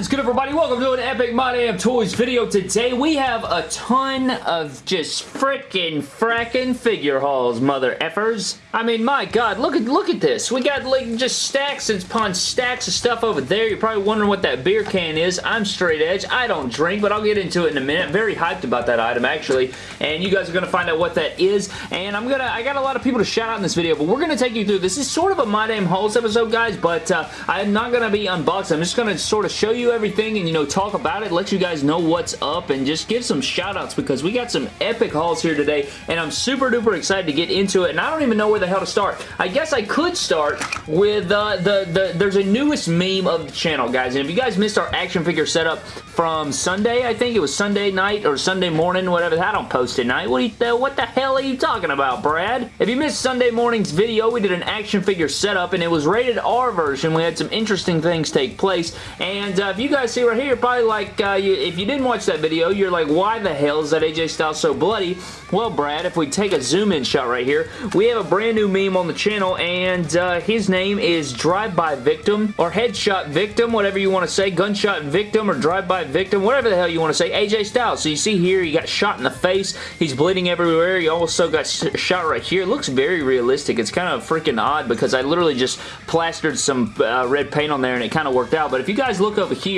is good everybody? Welcome to an Epic My Damn Toys video. Today we have a ton of just freaking fracking figure hauls, mother effers. I mean, my god, look at look at this. We got like just stacks and upon stacks of stuff over there. You're probably wondering what that beer can is. I'm straight edge. I don't drink, but I'll get into it in a minute. Very hyped about that item actually, and you guys are gonna find out what that is. And I'm gonna I got a lot of people to shout out in this video, but we're gonna take you through. This is sort of a My Damn Hauls episode, guys, but uh, I'm not gonna be unboxing. I'm just gonna sort of show you everything and, you know, talk about it, let you guys know what's up, and just give some shout outs because we got some epic hauls here today, and I'm super duper excited to get into it, and I don't even know where the hell to start. I guess I could start with uh, the, the, there's a newest meme of the channel, guys, and if you guys missed our action figure setup from Sunday, I think it was Sunday night or Sunday morning, whatever, I don't post at night. What, you, what the hell are you talking about, Brad? If you missed Sunday morning's video, we did an action figure setup, and it was rated R version. We had some interesting things take place, and uh, if you guys see right here, probably like, uh, you, if you didn't watch that video, you're like, why the hell is that AJ Styles so bloody? Well, Brad, if we take a zoom-in shot right here, we have a brand new meme on the channel, and uh, his name is Drive-By Victim, or Headshot Victim, whatever you want to say, Gunshot Victim, or Drive-By Victim, whatever the hell you want to say, AJ Styles. So you see here, he got shot in the face, he's bleeding everywhere, he also got shot right here. It looks very realistic. It's kind of freaking odd because I literally just plastered some uh, red paint on there and it kind of worked out. But if you guys look over here,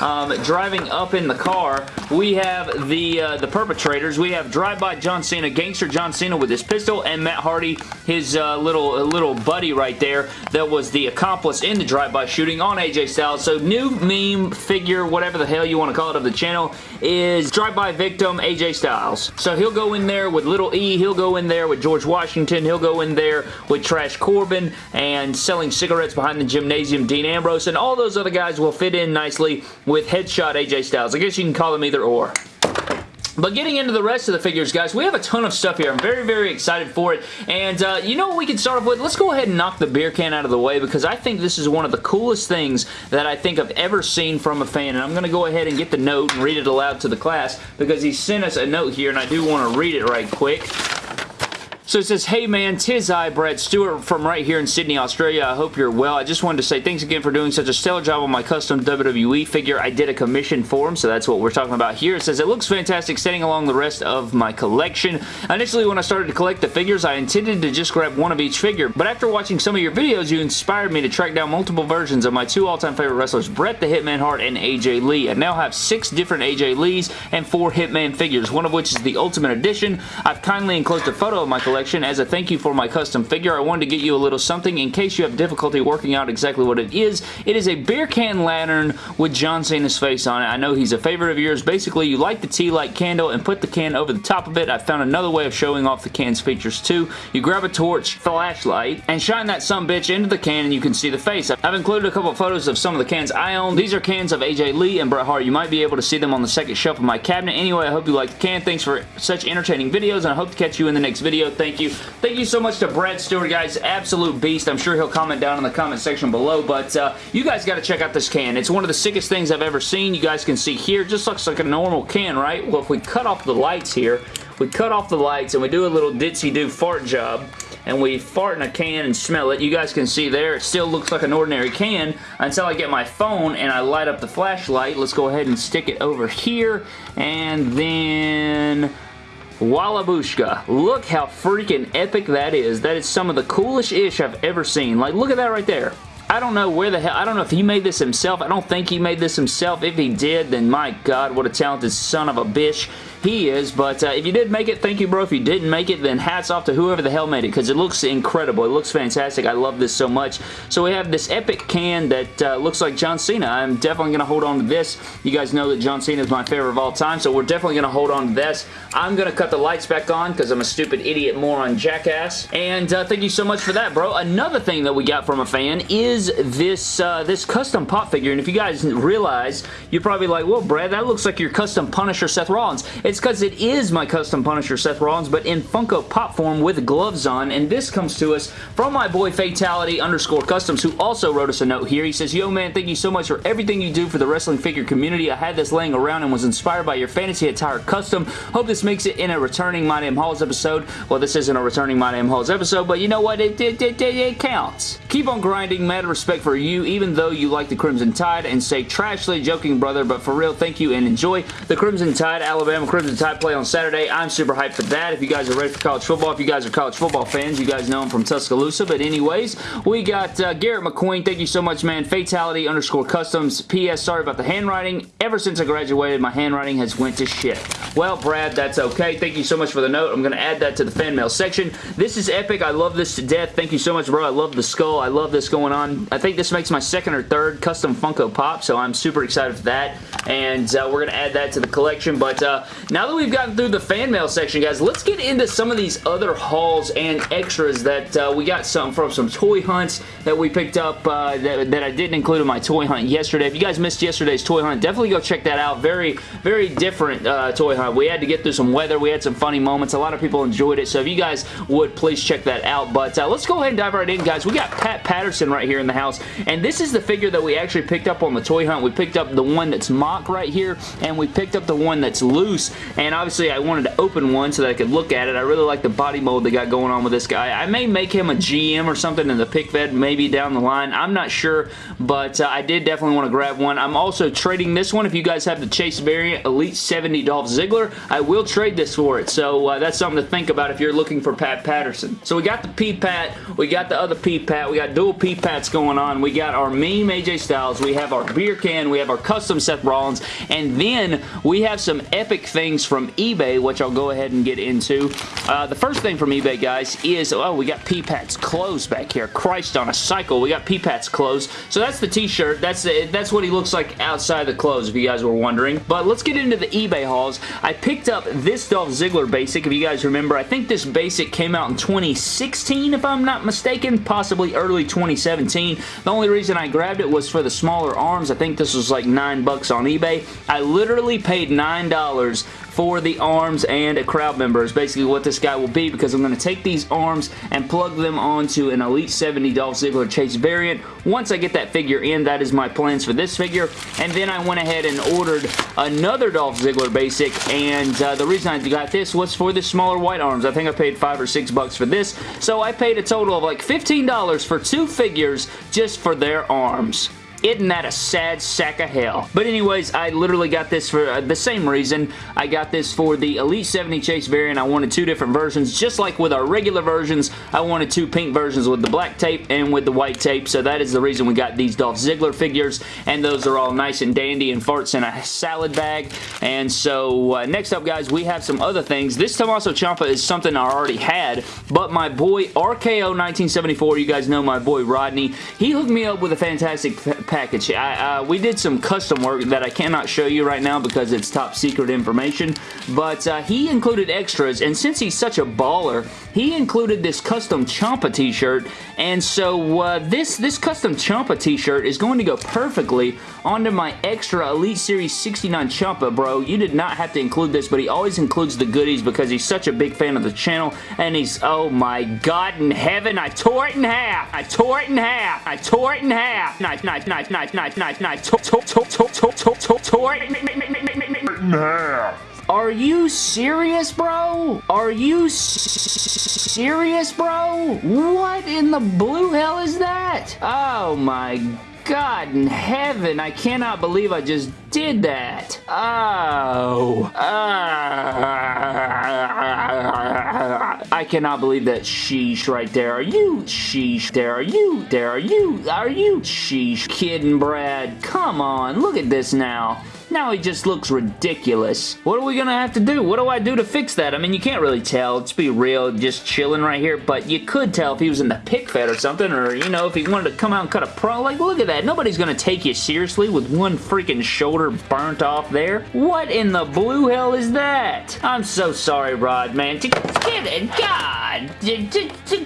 um, driving up in the car, we have the uh, the perpetrators. We have Drive-By John Cena, Gangster John Cena with his pistol, and Matt Hardy, his uh, little little buddy right there that was the accomplice in the drive-by shooting on AJ Styles. So new meme figure, whatever the hell you want to call it of the channel, is Drive-By Victim AJ Styles. So he'll go in there with Little E, he'll go in there with George Washington, he'll go in there with Trash Corbin, and selling cigarettes behind the gymnasium Dean Ambrose, and all those other guys will fit in nicely with Headshot AJ Styles. I guess you can call them either or. But getting into the rest of the figures, guys, we have a ton of stuff here. I'm very, very excited for it. And uh, you know what we can start off with? Let's go ahead and knock the beer can out of the way because I think this is one of the coolest things that I think I've ever seen from a fan. And I'm going to go ahead and get the note and read it aloud to the class because he sent us a note here and I do want to read it right quick. So it says, Hey man, tis I, Brad Stewart from right here in Sydney, Australia. I hope you're well. I just wanted to say thanks again for doing such a stellar job on my custom WWE figure. I did a commission for him, so that's what we're talking about here. It says, It looks fantastic standing along the rest of my collection. Initially, when I started to collect the figures, I intended to just grab one of each figure, but after watching some of your videos, you inspired me to track down multiple versions of my two all-time favorite wrestlers, Bret the Hitman Hart and AJ Lee. I now have six different AJ Lees and four Hitman figures, one of which is the Ultimate Edition. I've kindly enclosed a photo of my collection collection. As a thank you for my custom figure, I wanted to get you a little something in case you have difficulty working out exactly what it is. It is a beer can lantern with John Cena's face on it. I know he's a favorite of yours. Basically, you light the tea light candle and put the can over the top of it. I found another way of showing off the can's features too. You grab a torch, flashlight, and shine that some bitch into the can and you can see the face. I've included a couple of photos of some of the cans I own. These are cans of AJ Lee and Bret Hart. You might be able to see them on the second shelf of my cabinet. Anyway, I hope you like the can. Thanks for such entertaining videos and I hope to catch you in the next video. Thank you. Thank you so much to Brad Stewart, guys. Absolute beast. I'm sure he'll comment down in the comment section below, but uh, you guys got to check out this can. It's one of the sickest things I've ever seen. You guys can see here, just looks like a normal can, right? Well, if we cut off the lights here, we cut off the lights and we do a little ditzy-do fart job, and we fart in a can and smell it. You guys can see there, it still looks like an ordinary can until I get my phone and I light up the flashlight. Let's go ahead and stick it over here, and then Wallabushka. Look how freaking epic that is. That is some of the coolest ish I've ever seen. Like, look at that right there. I don't know where the hell, I don't know if he made this himself. I don't think he made this himself. If he did, then my God, what a talented son of a bitch he is, but uh, if you did make it, thank you, bro. If you didn't make it, then hats off to whoever the hell made it, because it looks incredible. It looks fantastic. I love this so much. So we have this epic can that uh, looks like John Cena. I'm definitely going to hold on to this. You guys know that John Cena is my favorite of all time, so we're definitely going to hold on to this. I'm going to cut the lights back on, because I'm a stupid idiot moron jackass. And uh, thank you so much for that, bro. Another thing that we got from a fan is this, uh, this custom pop figure, and if you guys realize, you're probably like, well, Brad, that looks like your custom Punisher Seth Rollins. It's because it is my custom Punisher Seth Rollins, but in Funko Pop form with gloves on, and this comes to us from my boy Fatality underscore Customs, who also wrote us a note here. He says, Yo man, thank you so much for everything you do for the wrestling figure community. I had this laying around and was inspired by your fantasy attire custom. Hope this makes it in a returning My Damn Hauls episode. Well, this isn't a returning My Damn Hauls episode, but you know what? It, it, it, it counts. Keep on grinding. Respect for you, even though you like the Crimson Tide, and say, trashly joking, brother, but for real, thank you and enjoy the Crimson Tide, Alabama Crimson Tide play on Saturday. I'm super hyped for that. If you guys are ready for college football, if you guys are college football fans, you guys know I'm from Tuscaloosa, but anyways, we got uh, Garrett McQueen. Thank you so much, man. Fatality underscore customs. P.S. Sorry about the handwriting. Ever since I graduated, my handwriting has went to shit. Well, Brad, that's okay. Thank you so much for the note. I'm going to add that to the fan mail section. This is epic. I love this to death. Thank you so much, bro. I love the skull. I love this going on. I think this makes my second or third custom Funko Pop, so I'm super excited for that. And uh, we're going to add that to the collection. But uh, now that we've gotten through the fan mail section, guys, let's get into some of these other hauls and extras that uh, we got some from some toy hunts that we picked up uh, that, that I didn't include in my toy hunt yesterday. If you guys missed yesterday's toy hunt, definitely go check that out. Very, very different uh, toy hunt. We had to get through some weather. We had some funny moments. A lot of people enjoyed it. So if you guys would, please check that out. But uh, let's go ahead and dive right in, guys. We got Pat Patterson right here in the house. And this is the figure that we actually picked up on the toy hunt. We picked up the one that's mock right here. And we picked up the one that's loose. And obviously I wanted to open one so that I could look at it. I really like the body mold they got going on with this guy. I may make him a GM or something in the pick fed maybe down the line. I'm not sure. But uh, I did definitely want to grab one. I'm also trading this one. If you guys have the Chase variant Elite 70 Dolph Ziggler, I will trade this for it. So uh, that's something to think about if you're looking for Pat Patterson. So we got the P-Pat. We got the other P-Pat. We got dual P-Pats going on. We got our meme AJ Styles. We have our beer can. We have our custom Seth Rollins. And then we have some epic things from eBay, which I'll go ahead and get into. Uh, the first thing from eBay, guys, is, oh, we got P-Pat's clothes back here. Christ on a cycle. We got P-Pat's clothes. So that's the t-shirt. That's, that's what he looks like outside the clothes, if you guys were wondering. But let's get into the eBay hauls. I picked up this Dolph Ziggler basic, if you guys remember. I think this basic came out in 2016, if I'm not mistaken, possibly early 2017. The only reason I grabbed it was for the smaller arms. I think this was like 9 bucks on eBay. I literally paid $9 for the arms and a crowd member is basically what this guy will be because I'm going to take these arms and plug them onto an Elite 70 Dolph Ziggler Chase variant. Once I get that figure in, that is my plans for this figure. And then I went ahead and ordered another Dolph Ziggler basic and uh, the reason I got this was for the smaller white arms. I think I paid 5 or 6 bucks for this. So I paid a total of like $15 for two figures just for their arms. Isn't that a sad sack of hell? But anyways, I literally got this for uh, the same reason. I got this for the Elite 70 Chase variant. I wanted two different versions. Just like with our regular versions, I wanted two pink versions with the black tape and with the white tape. So that is the reason we got these Dolph Ziggler figures. And those are all nice and dandy and farts in a salad bag. And so uh, next up, guys, we have some other things. This Tommaso Ciampa is something I already had. But my boy RKO 1974, you guys know my boy Rodney, he hooked me up with a fantastic package. I, uh, we did some custom work that I cannot show you right now because it's top secret information, but uh, he included extras, and since he's such a baller, he included this custom Ciampa t-shirt, and so uh, this, this custom Ciampa t-shirt is going to go perfectly onto my extra Elite Series 69 Ciampa, bro. You did not have to include this, but he always includes the goodies because he's such a big fan of the channel, and he's, oh my god in heaven, I tore it in half! I tore it in half! I tore it in half! Knife, knife, knife, knife, knife, knife, knife, tore it in half! Are you serious, bro? Are you serious, bro? What in the blue hell is that? Oh my God in heaven, I cannot believe I just did that. Oh. Uh, I cannot believe that sheesh right there. Are you sheesh? There are you? There are you? Are you sheesh? Kidding, Brad. Come on, look at this now. Now he just looks ridiculous. What are we going to have to do? What do I do to fix that? I mean, you can't really tell. Let's be real, just chilling right here, but you could tell if he was in the pick fed or something, or, you know, if he wanted to come out and cut a pro. Like, look at that. Nobody's going to take you seriously with one freaking shoulder burnt off there. What in the blue hell is that? I'm so sorry, Rod, man. Get it, God.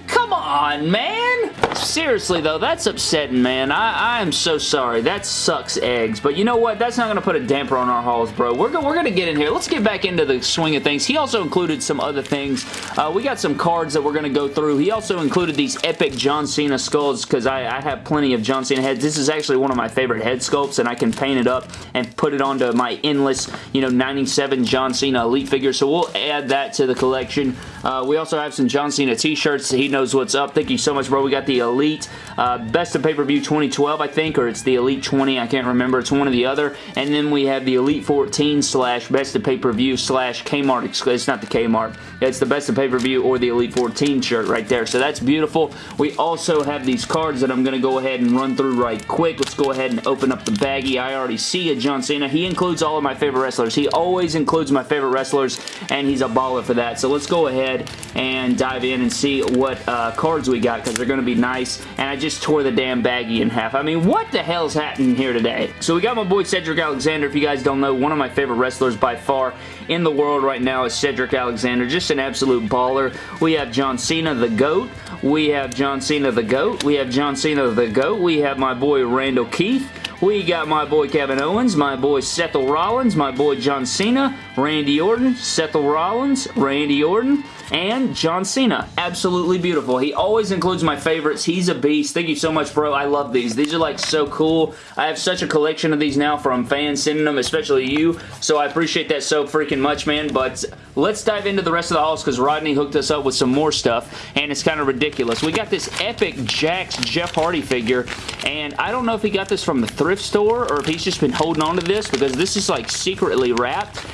Come on, man. Seriously, though, that's upsetting, man. I, I am so sorry. That sucks eggs, but you know what? That's not going to put a damper on our hauls, bro. We're, go we're going to get in here. Let's get back into the swing of things. He also included some other things. Uh, we got some cards that we're going to go through. He also included these epic John Cena skulls because I, I have plenty of John Cena heads. This is actually one of my favorite head sculpts, and I can paint it up and put it onto my endless, you know, 97 John Cena Elite figure. So we'll add that to the collection. Uh, we also have some John Cena t-shirts. He knows what's up. Thank you so much, bro. We got the Elite uh, Best of Pay-Per-View 2012, I think, or it's the Elite 20. I can't remember. It's one or the other. And then we have the Elite 14 slash Best of Pay-Per-View slash Kmart. It's not the Kmart. It's the Best of Pay-Per-View or the Elite 14 shirt right there. So that's beautiful. We also have these cards that I'm going to go ahead and run through right quick. Let's go ahead and open up the baggie. I already see a John Cena. He includes all of my favorite wrestlers. He always includes my favorite wrestlers, and he's a baller for that. So let's go ahead and dive in and see what uh, cards we got because they're going to be nice. And I just tore the damn baggie in half. I mean, what the hell's happening here today? So we got my boy Cedric Alexander. If you guys don't know, one of my favorite wrestlers by far in the world right now is Cedric Alexander. Just an absolute baller. We have John Cena, the GOAT. We have John Cena, the GOAT. We have John Cena, the GOAT. We have my boy Randall Keith. We got my boy Kevin Owens, my boy Seth Rollins, my boy John Cena, Randy Orton, Seth Rollins, Randy Orton, and John Cena. Absolutely beautiful. He always includes my favorites. He's a beast. Thank you so much, bro. I love these. These are like so cool. I have such a collection of these now from fans sending them, especially you, so I appreciate that so freaking much, man, but let's dive into the rest of the hauls because Rodney hooked us up with some more stuff, and it's kind of ridiculous. We got this epic Jakks Jeff Hardy figure, and I don't know if he got this from the store or if he's just been holding on to this because this is like secretly wrapped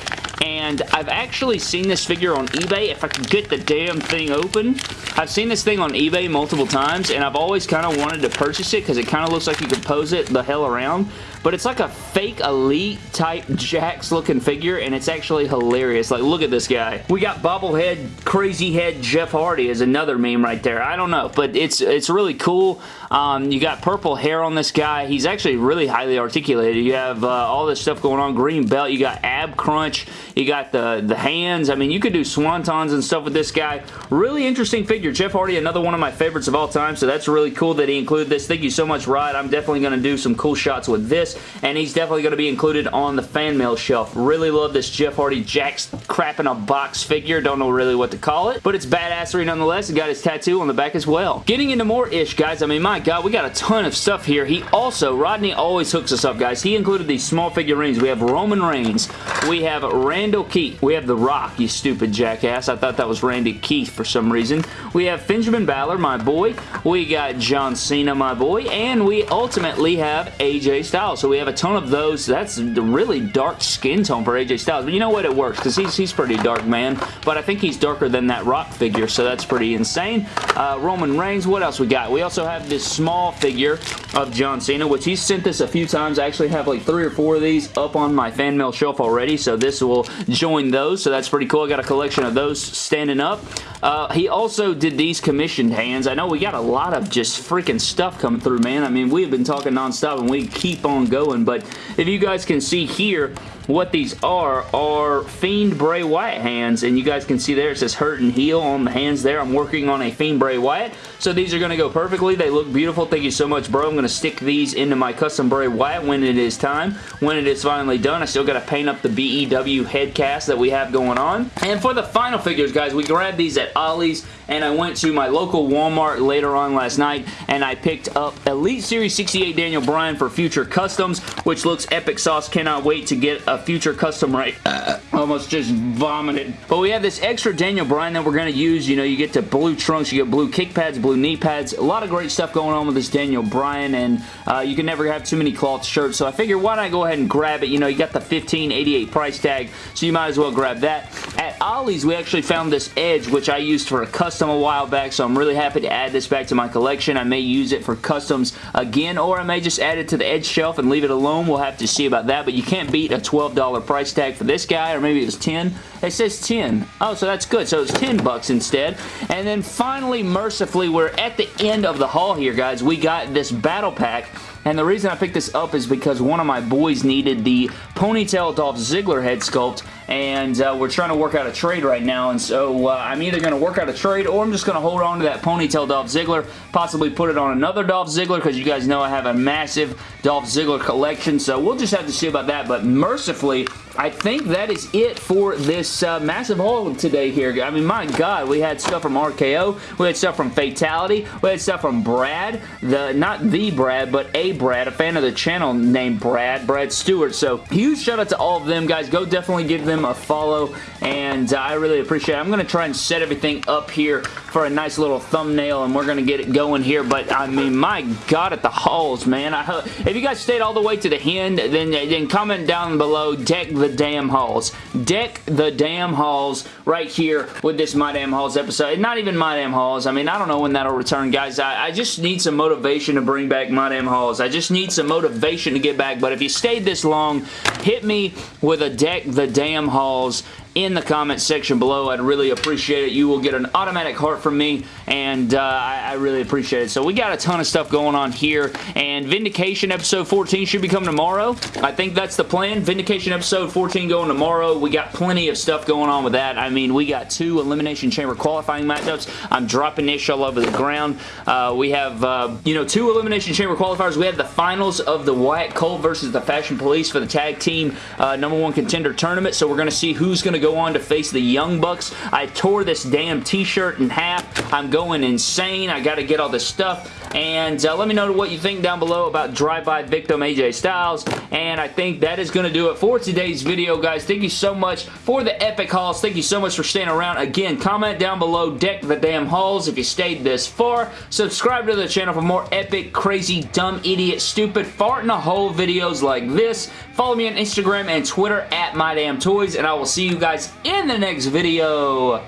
and I've actually seen this figure on eBay. If I could get the damn thing open. I've seen this thing on eBay multiple times, and I've always kind of wanted to purchase it because it kind of looks like you could pose it the hell around but it's like a fake elite type Jakks looking figure and it's actually hilarious. Like look at this guy. We got bobblehead crazy head Jeff Hardy is another meme right there. I don't know but it's it's really cool. Um, you got purple hair on this guy. He's actually really highly articulated. You have uh, all this stuff going on. Green belt. You got ab crunch. You got the, the hands. I mean you could do swantons and stuff with this guy. Really interesting figure. Jeff Hardy another one of my favorites of all time so that's really cool that he included this. Thank you so much Rod. I'm definitely going to do some cool shots with this and he's definitely going to be included on the fan mail shelf. Really love this Jeff Hardy Jakks crap in a box figure. Don't know really what to call it, but it's badassery nonetheless. He got his tattoo on the back as well. Getting into more ish, guys. I mean, my God, we got a ton of stuff here. He also, Rodney always hooks us up, guys. He included these small figurines. We have Roman Reigns. We have Randall Keith. We have The Rock, you stupid jackass. I thought that was Randy Keith for some reason. We have Benjamin Balor, my boy. We got John Cena, my boy. And we ultimately have AJ Styles. So we have a ton of those. That's really dark skin tone for AJ Styles. But you know what? It works because he's, he's pretty dark, man. But I think he's darker than that Rock figure, so that's pretty insane. Uh, Roman Reigns, what else we got? We also have this small figure of John Cena, which he's sent this a few times. I actually have like three or four of these up on my fan mail shelf already, so this will join those, so that's pretty cool. I got a collection of those standing up. Uh, he also did these commissioned hands. I know we got a lot of just freaking stuff coming through, man. I mean, we've been talking nonstop, and we keep on going, but if you guys can see here, what these are are Fiend Bray Wyatt hands and you guys can see there it says hurt and heal on the hands there. I'm working on a Fiend Bray Wyatt so these are going to go perfectly. They look beautiful. Thank you so much bro. I'm going to stick these into my custom Bray Wyatt when it is time. When it is finally done I still got to paint up the BEW head cast that we have going on. And for the final figures guys we grabbed these at Ollie's and I went to my local Walmart later on last night and I picked up Elite Series 68 Daniel Bryan for Future Customs which looks epic sauce. Cannot wait to get a future custom right. Uh, almost just vomited. But we have this extra Daniel Bryan that we're going to use. You know, you get the blue trunks, you get blue kick pads, blue knee pads. A lot of great stuff going on with this Daniel Bryan, and uh, you can never have too many cloth shirts. So I figure why not go ahead and grab it? You know, you got the 1588 price tag, so you might as well grab that. At Ollie's, we actually found this Edge, which I used for a custom a while back, so I'm really happy to add this back to my collection. I may use it for customs again, or I may just add it to the Edge shelf and leave it alone. We'll have to see about that, but you can't beat a 12 $12 price tag for this guy, or maybe it was 10 It says 10 Oh, so that's good. So it's 10 bucks instead. And then finally, mercifully, we're at the end of the haul here, guys. We got this battle pack and the reason I picked this up is because one of my boys needed the Ponytail Dolph Ziggler head sculpt and uh, we're trying to work out a trade right now, and so uh, I'm either going to work out a trade or I'm just going to hold on to that ponytail Dolph Ziggler, possibly put it on another Dolph Ziggler because you guys know I have a massive Dolph Ziggler collection, so we'll just have to see about that, but mercifully, I think that is it for this uh, massive haul today here. I mean, my God, we had stuff from RKO, we had stuff from Fatality, we had stuff from Brad, the not the Brad, but a Brad, a fan of the channel named Brad, Brad Stewart. So huge shout out to all of them, guys. Go definitely give them a follow, and uh, I really appreciate it. I'm going to try and set everything up here for a nice little thumbnail, and we're going to get it going here, but I mean, my God, at the halls, man. I, if you guys stayed all the way to the end, then, then comment down below, deck the damn halls. Deck the damn halls right here with this My Damn Hauls episode. Not even My Damn Hauls. I mean, I don't know when that'll return, guys. I, I just need some motivation to bring back My Damn Hauls. I just need some motivation to get back, but if you stayed this long, hit me with a deck the damn hauls in the comments section below. I'd really appreciate it. You will get an automatic heart from me, and uh, I, I, really appreciate it. So we got a ton of stuff going on here, and Vindication episode 14 should be coming tomorrow. I think that's the plan. Vindication episode 14 going tomorrow. We got plenty of stuff going on with that. I mean, we got two Elimination Chamber qualifying matchups. I'm dropping Ish all over the ground. Uh, we have, uh, you know, two Elimination Chamber qualifiers. We have the finals of the Wyatt Cole versus the Fashion Police for the tag team uh, number one contender tournament, so we're going to see who's going to go on to face the Young Bucks. I tore this damn t-shirt in half. I'm going insane. I got to get all this stuff. And uh, let me know what you think down below about drive-by victim AJ Styles. And I think that is going to do it for today's video, guys. Thank you so much for the epic hauls. Thank you so much for staying around. Again, comment down below, deck the damn hauls if you stayed this far. Subscribe to the channel for more epic, crazy, dumb, idiot, stupid, fart in a hole videos like this. Follow me on Instagram and Twitter at MyDamnToys, and I will see you guys in the next video.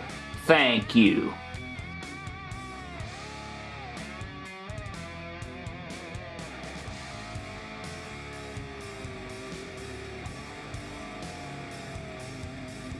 Thank you.